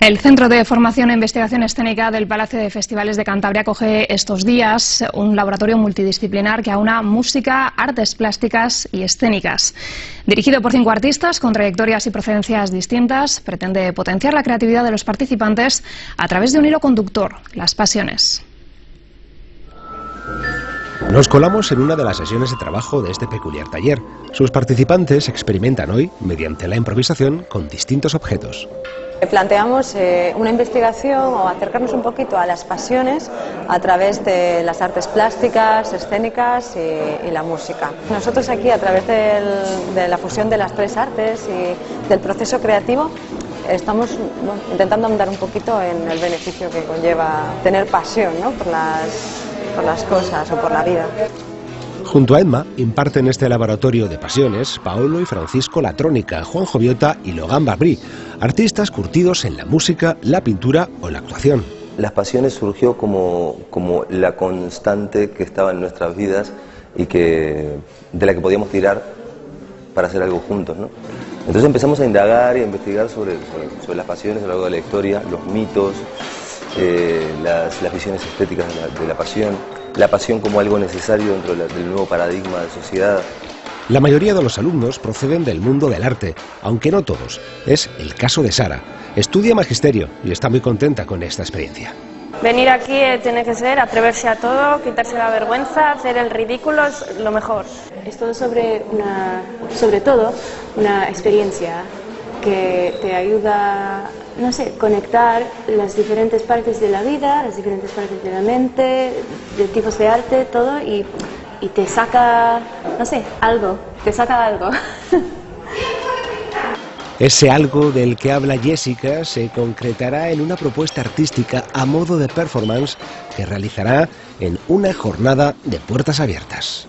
El Centro de Formación e Investigación Escénica del Palacio de Festivales de Cantabria acoge estos días un laboratorio multidisciplinar que aúna música, artes plásticas y escénicas. Dirigido por cinco artistas con trayectorias y procedencias distintas, pretende potenciar la creatividad de los participantes a través de un hilo conductor, las pasiones. Nos colamos en una de las sesiones de trabajo de este peculiar taller. Sus participantes experimentan hoy, mediante la improvisación, con distintos objetos. Planteamos eh, una investigación o acercarnos un poquito a las pasiones a través de las artes plásticas, escénicas y, la música. Nosotros aquí, a través de la fusión de las tres artes y del proceso creativo, estamos intentando andar un poquito en el beneficio que conlleva tener pasión por, las, por las cosas o por la vida. Junto a Emma imparten este laboratorio de pasiones Paolo y Francisco Latrónica, Juan Joviota y Logan Barbrí, artistas curtidos en la música, la pintura o la actuación. Las pasiones surgió como, como la constante que estaba en nuestras vidas y que, de la que podíamos tirar para hacer algo juntos. ¿no? Entonces empezamos a indagar y a investigar sobre, sobre, las pasiones a lo largo de la historia, los mitos, eh, las, visiones estéticas de la pasión la pasión como algo necesario dentro del nuevo paradigma de sociedad. La mayoría de los alumnos proceden del mundo del arte, aunque no todos. Es el caso de Sara. Estudia magisterio y está muy contenta con esta experiencia. Venir aquí eh, tiene que ser atreverse a todo, quitarse la vergüenza, hacer el ridículo es lo mejor. Es todo sobre, una, sobre todo una experiencia que te ayuda, no sé, conectar las diferentes partes de la vida, las diferentes partes de la mente, de tipos de arte, todo, y, y te saca, no sé, algo, te saca algo. Ese algo del que habla Jessica se concretará en una propuesta artística a modo de performance que realizará en una jornada de puertas abiertas.